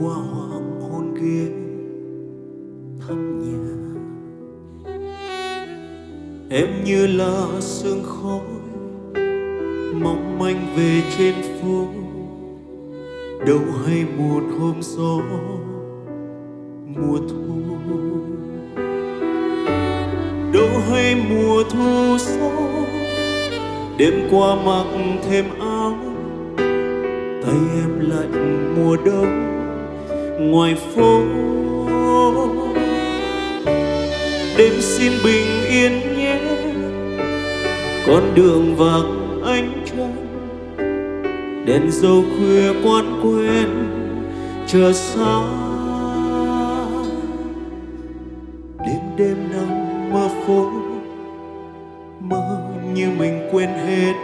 qua hoàng hôn kia. Thăm nhà em như là sương khói mong manh về trên phố. Đâu hay một hôm gió mùa thu. Đâu hay mùa thu gió đêm qua mặc thêm áo. Tay em lạnh mùa đông ngoài phố. Đêm xin bình yên nhé, con đường vàng ánh trăng. Đèn dầu khuya quán quen, chờ xa đêm đêm nằm mơ phố, mơ như mình quên hết.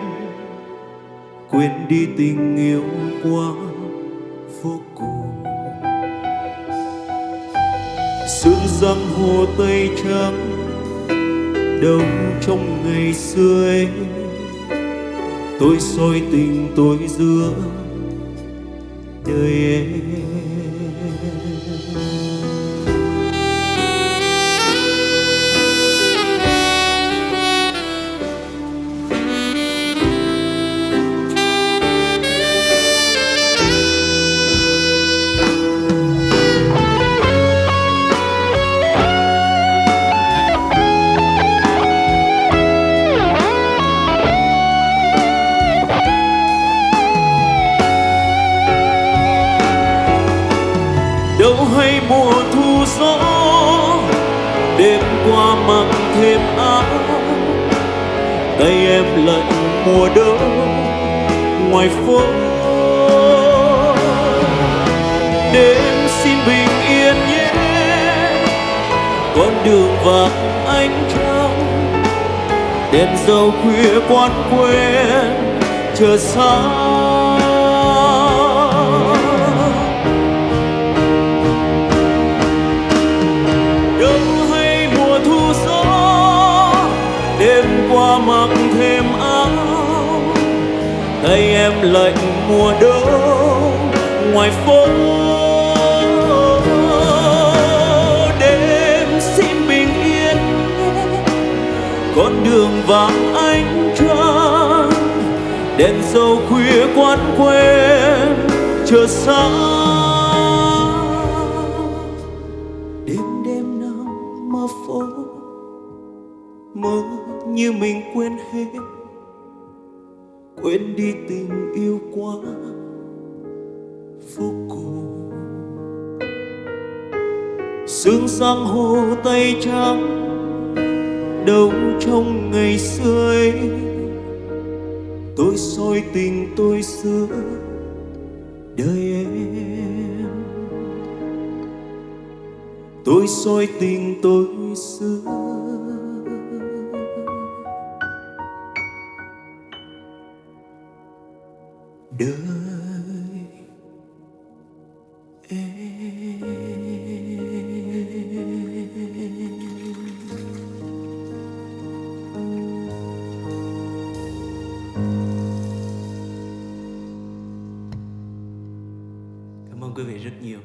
Quên đi tình yêu quá. Sương răng hồ tây trắng đâu trong ngày xưa ấy. Tôi soi tình tôi giữa đời em. Lạnh mùa đông ngoài phố. Đêm xin bình yên nhé, con đường vàng ánh trăng đèn dầu khuya quán quen, chờ sáng. Tay em lạnh mùa đông, ngoài phố. Đêm xin bình yên, con đường vắng ánh trăng. Đèn dầu khuya quán quen, chờ xa đêm đêm phố, mơ như mình quên hết quên đi tình yêu quá vô cùng. Sương sang hồ tây trắng đâu trong ngày xưa ấy. Tôi soi tình tôi xưa đời em. Tôi soi tình tôi xưa cảm ơn quý vị rất nhiều.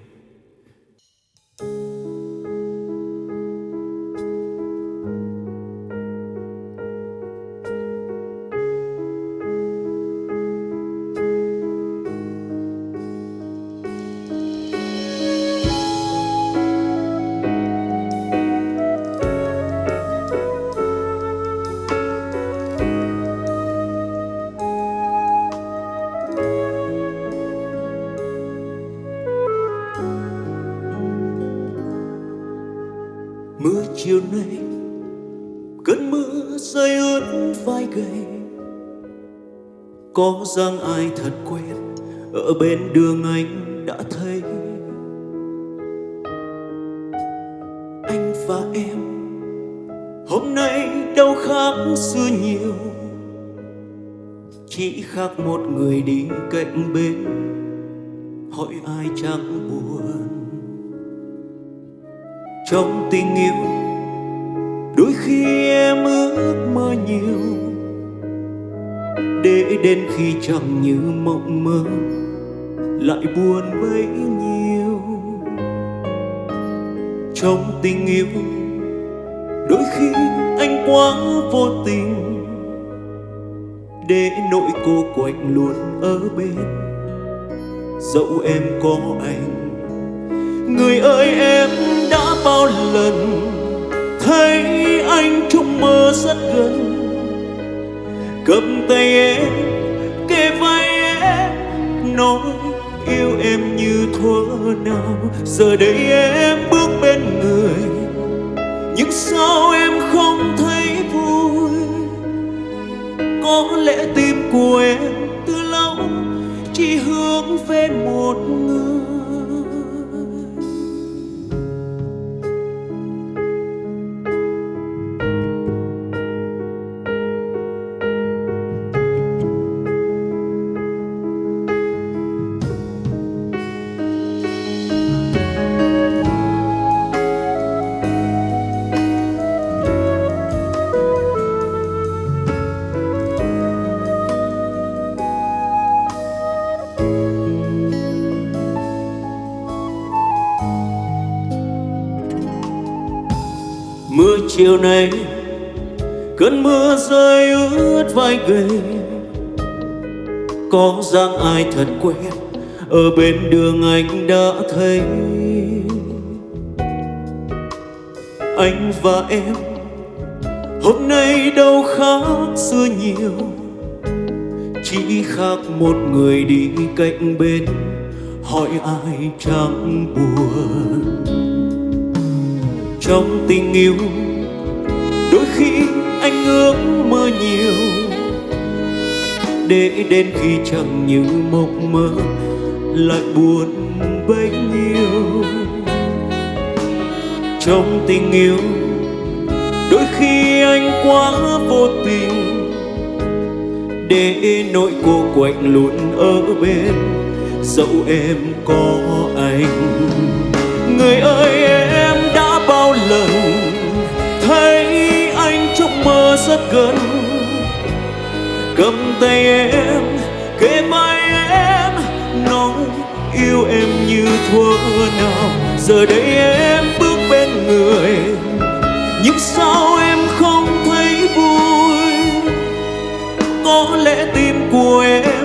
Có dáng ai thật quen, ở bên đường anh đã thấy. Anh và em, hôm nay đâu khác xưa nhiều. Chỉ khác một người đi cạnh bên, hỏi ai chẳng buồn. Trong tình yêu, đôi khi em ước mơ nhiều để đến khi chẳng như mộng mơ, lại buồn bấy nhiêu. Trong tình yêu, đôi khi anh quá vô tình, để nỗi cô quạnh luôn ở bên. Dẫu em có anh, người ơi em đã bao lần, thấy anh trong mơ rất gần cầm tay em, kề vai em, nói yêu em như thuở nào. Giờ đây em bước bên người, nhưng sao em không thấy vui? Có lẽ tim của em từ lâu chỉ hướng về một chiều nay. Cơn mưa rơi ướt vai gầy có dáng ai thật quen, ở bên đường anh đã thấy. Anh và em, hôm nay đâu khác xưa nhiều. Chỉ khác một người đi cạnh bên, hỏi ai chẳng buồn. Trong tình yêu ước mơ nhiều. Để đến khi chẳng như mộng mơ, lại buồn bấy nhiêu. Trong tình yêu, đôi khi anh quá vô tình. Để nỗi cô quạnh luôn ở bên, dẫu em có anh. Người ơi gần. Cầm tay em, kề vai em, nói yêu em như thuở nào. Giờ đây em bước bên người, nhưng sao em không thấy vui? Có lẽ tim của em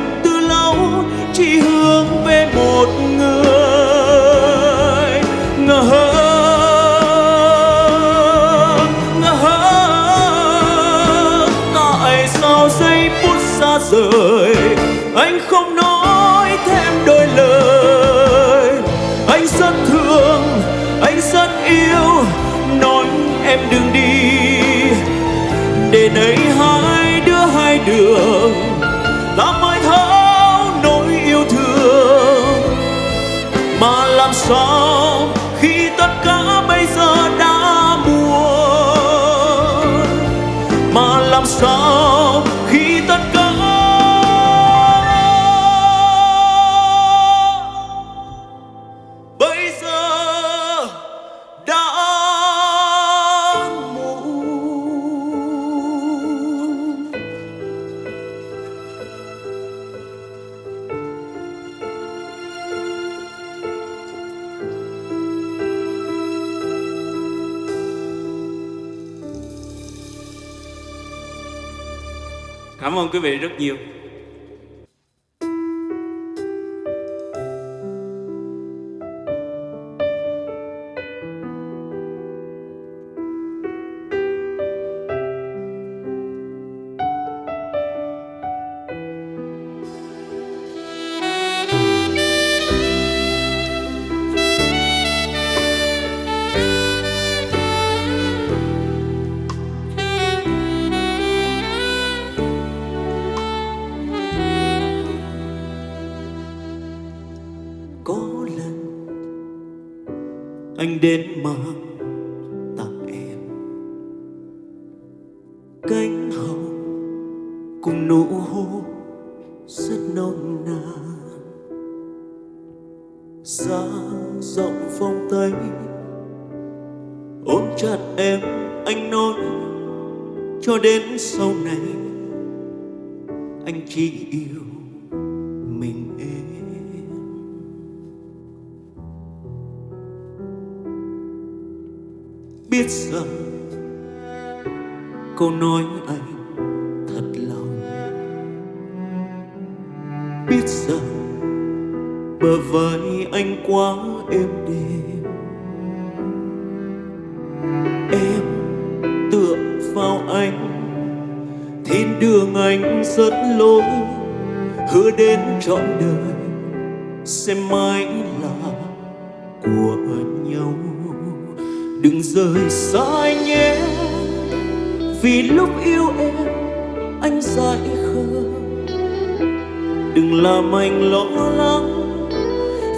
làm sao khi tất cả bây giờ đã muộn. Mà làm sao ơn anh biết rằng câu nói anh thật lòng. Biết rằng bờ vai anh quá êm đềm. Em tựa vào anh, thiên đường anh rất lối hứa đến trọn đời, sẽ mãi đừng rời xa anh nhé. Vì lúc yêu em, anh dại khờ. Đừng làm anh lo lắng,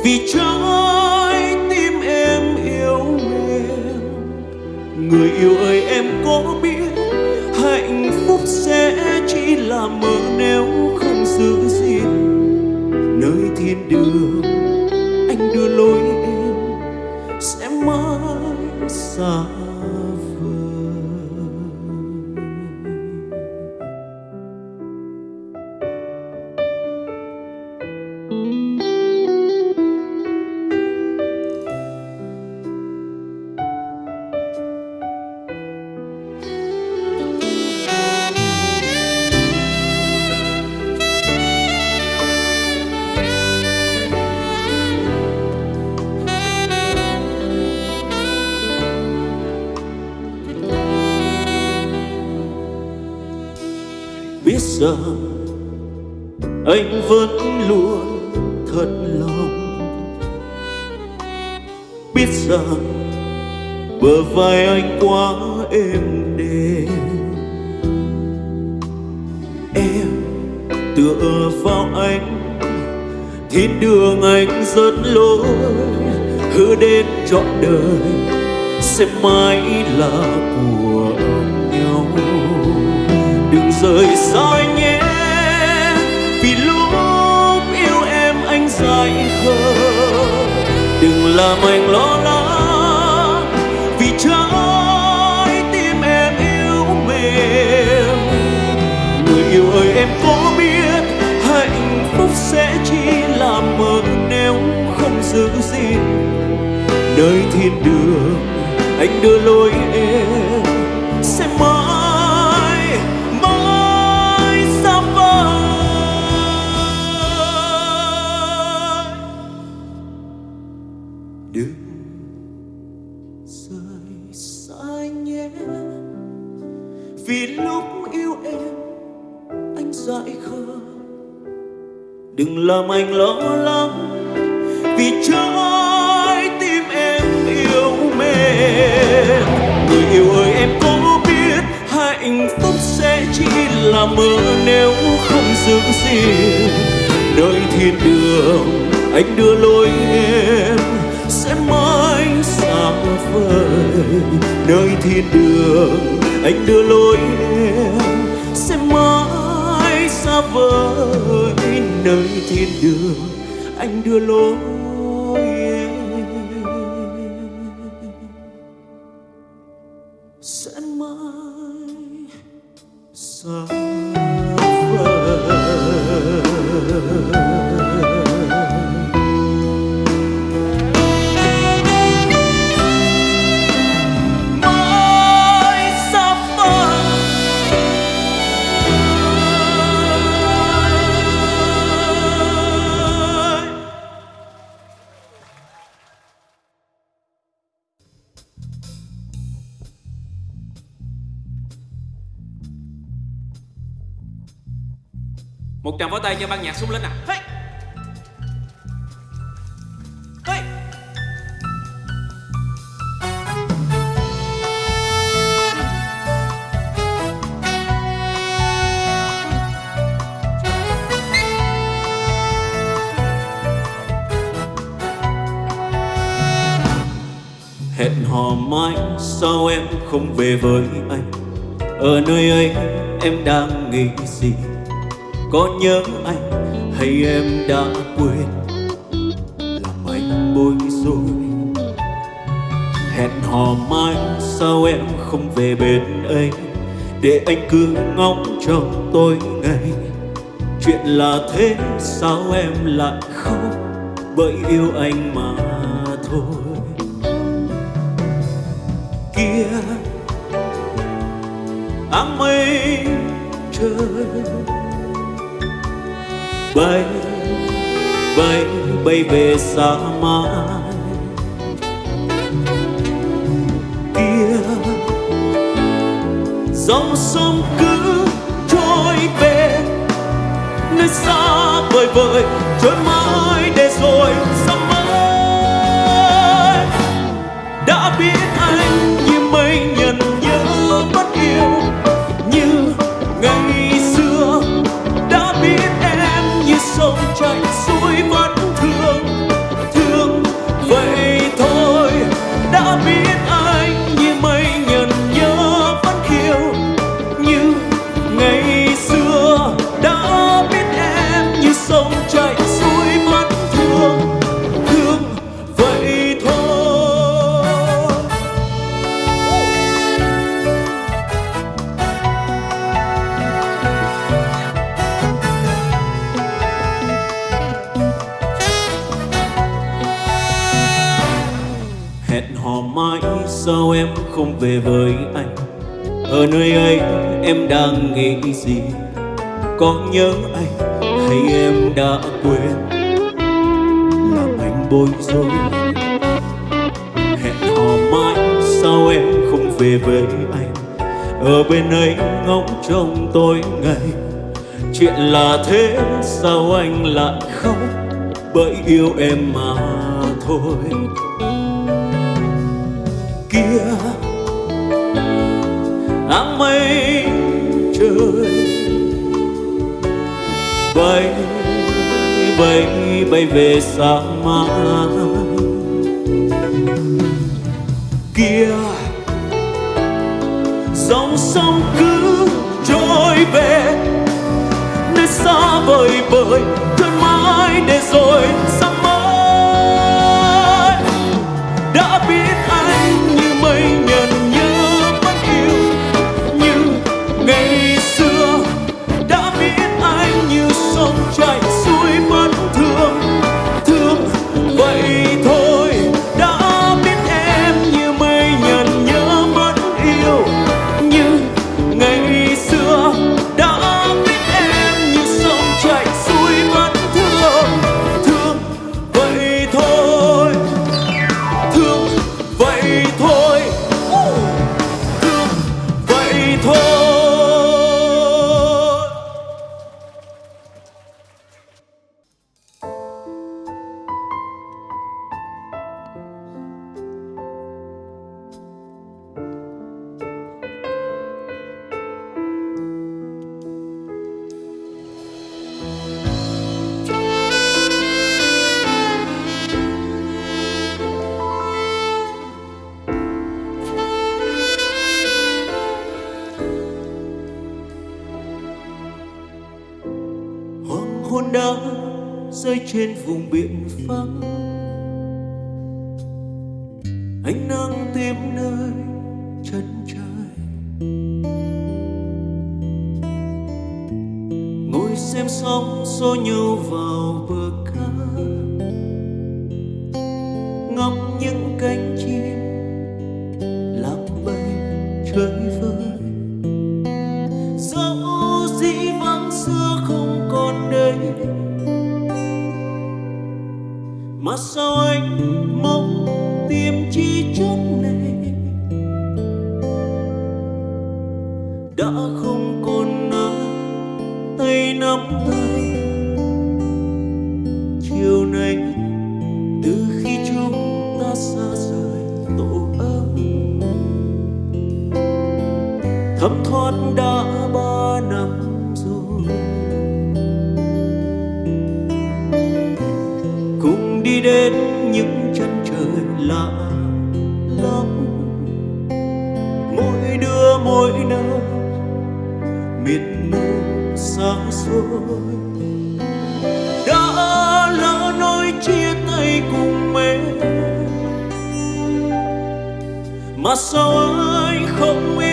vì trái tim em yêu mềm người yêu ơi, em có biết hạnh phúc sẽ chỉ là mơ nếu không giữ gìn. Nơi thiên đường bờ vai anh quá êm đềm. Em tựa vào anh thiên đường anh rất lối. Hứa đến trọn đời sẽ mãi là của nhau. Đừng rời xa nhé vì lúc yêu em anh dài khờ. Đừng làm anh lo lắng. Em có biết hạnh phúc sẽ chỉ là mơ nếu không giữ gìn. Nơi thiên đường, anh đưa lối em làm anh lo lắng. Vì trái tim em yêu mềm người yêu ơi, em có biết hạnh phúc sẽ chỉ là mơ nếu không giữ gìn nơi thiên đường anh đưa lối em sẽ mãi xa vời. Nơi thiên đường anh đưa lối em sẽ mãi xa vời nơi thiên đường anh đưa lối. Sẽ mãi sao cho ban nhạc súng lên nè hey! Hey! hẹn hò mãi, sao em không về với anh ở nơi ấy em đang nghĩ gì có nhớ anh hay em đã quên? Làm anh bối rối. Hẹn hò mai sao em không về bên anh để anh cứ ngóng trong tôi ngày chuyện là thế, sao em lại khóc? Bởi yêu anh mà thôi. Kia, áng mây trời bay bay bay về xa mãi kia, dòng sông cứ trôi về nơi xa vời vời. trôi mãi hẹn hò mãi sao em không về với anh? Ở nơi ấy em đang nghĩ gì? Có nhớ anh hay em đã quên? Làm anh bối rối. Hẹn hò mãi sao em không về với anh? Ở bên ấy ngóng trông tối ngày chuyện là thế sao anh lại khóc? Bởi yêu em mà thôi. Bay bay bay về xa mãi. Kia, dòng sông cứ trôi về. Nơi xa vời vợi thân mãi để rồi xa trên vùng biển vắng mà sao anh mong tìm chi chốn này? Đã không còn ai tay nắm tay. Chiều nay, từ khi chúng ta xa rời tổ ấm, thấm thoát đã đã lỡ nói chia tay cùng em mà sao anh không yêu?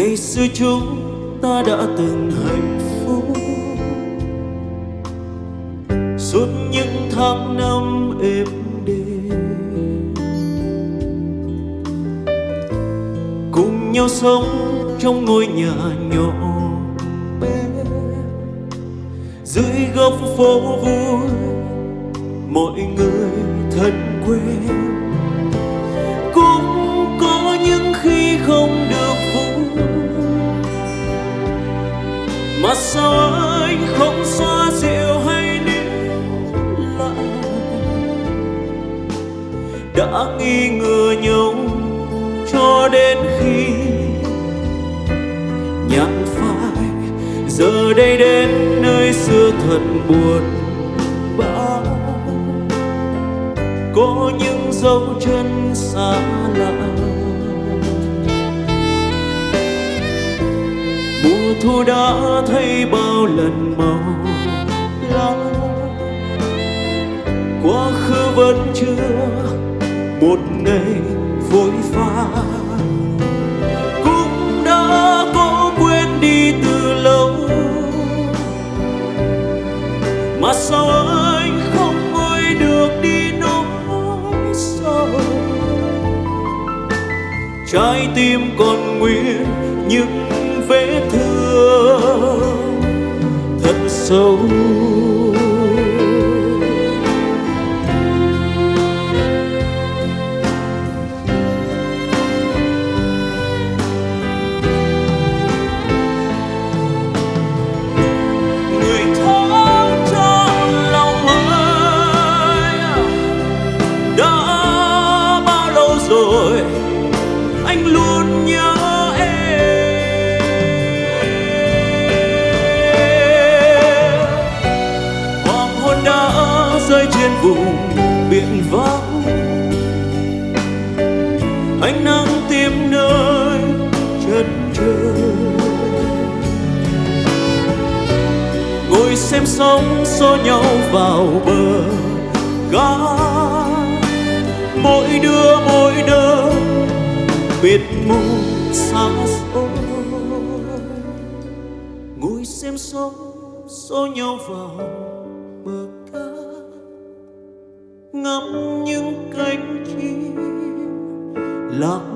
Ngày xưa chúng ta đã từng hạnh phúc. Suốt những tháng năm êm đềm. Cùng nhau sống trong ngôi nhà nhỏ bé. Dưới góc phố vui, mọi người thân quen. Mà sao anh không xoa dịu hay níu lại? Đã nghi ngờ nhau cho đến khi nhặt phai. Giờ đây đến nơi xưa thật buồn bã. Có những dấu chân xa lạ. Thu đã thấy bao lần màu lá quá khứ vẫn chưa một ngày vội pha cũng đã có quên đi từ lâu. Mà sao anh không ngồi được đi nỗi sầu trái tim còn nguyên những vết thương thật sâu. Xem sóng xô nhau vào bờ cá ngắm những cánh chim lạc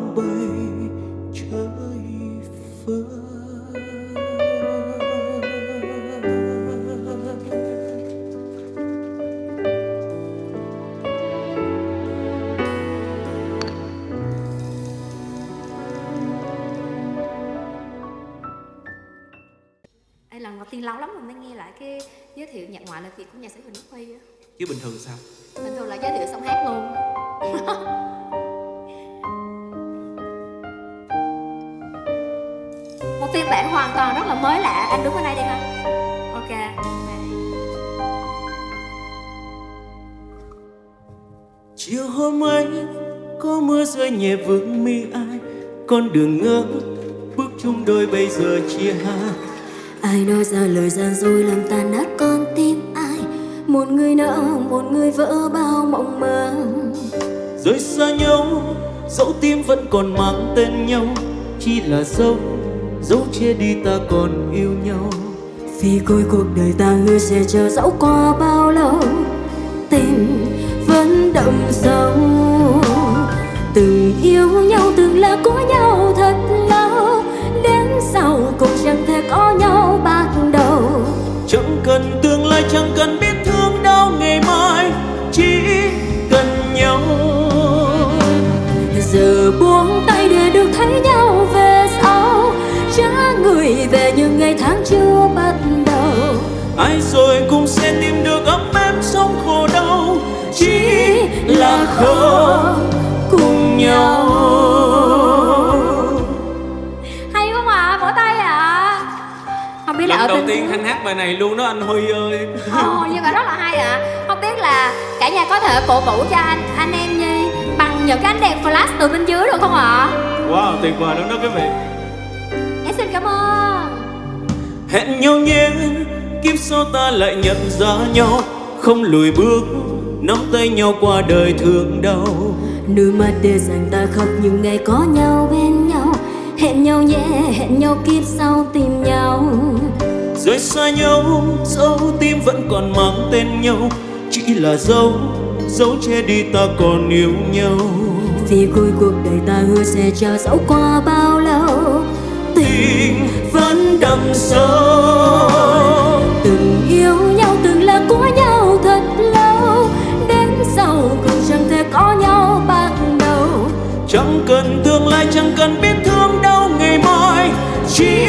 hôm ấy có mưa rơi nhẹ vương mi ai con đường ngỡ bước chung đôi bây giờ chia hai. Ai nói ra lời gian dối làm tan nát con tim ai Một người nỡ, một người vỡ bao mộng mơ. Rời xa nhau dẫu tim vẫn còn mang tên nhau chỉ là dấu dấu che đi ta còn yêu nhau. Vì cuối cuộc đời ta hứa sẽ chờ dẫu qua bao lâu không cùng nhau hay không ạ vỗ tay ạ không biết là ở lần đầu bên tiên khanh hát bài này luôn đó anh huy ơi. Ồ, nhưng mà rất là hay ạ. Không biết là cả nhà có thể cổ vũ cho anh anh em nhi bằng những cái ánh đèn flash từ bên dưới được không ạ? Wow tuyệt vời lắm đó quý vị. Em xin cảm ơn. Hẹn nhau nhé kiếp sau ta lại nhận ra nhau không lùi bước nắm tay nhau qua đời thương đau. Nước mắt để dành ta khóc những ngày có nhau bên nhau. Hẹn nhau nhé, hẹn nhau kiếp sau tìm nhau. Rời xa nhau dấu tim vẫn còn mang tên nhau. Chỉ là dấu dấu che đi ta còn yêu nhau. Vì cuối cuộc đời ta hứa sẽ chờ dẫu qua bao lâu. Tình vẫn đậm sâu cần biết thương đau ngày mai chỉ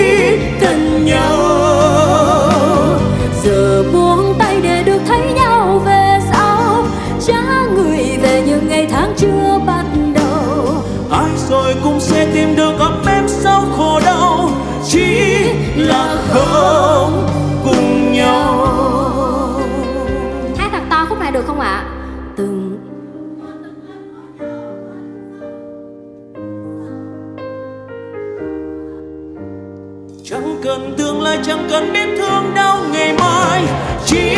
cần nhau. Giờ buông tay để được thấy nhau về sau Trả người về những ngày tháng chưa bắt đầu. Ai rồi cũng sẽ tìm được ấm êm sau khổ đau chỉ là không cùng nhau. Hát thật to khúc này được không ạ? Từng tương lai chẳng cần biết thương đau ngày mai. Chỉ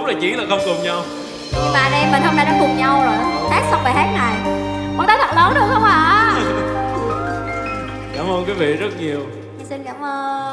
đúng là chỉ là không cùng nhau. Nhưng mà anh em mình hôm nay đã cùng nhau rồi. Hát xong bài hát này một tay thật lớn được không ạ? Cảm ơn quý vị rất nhiều. Xin cảm ơn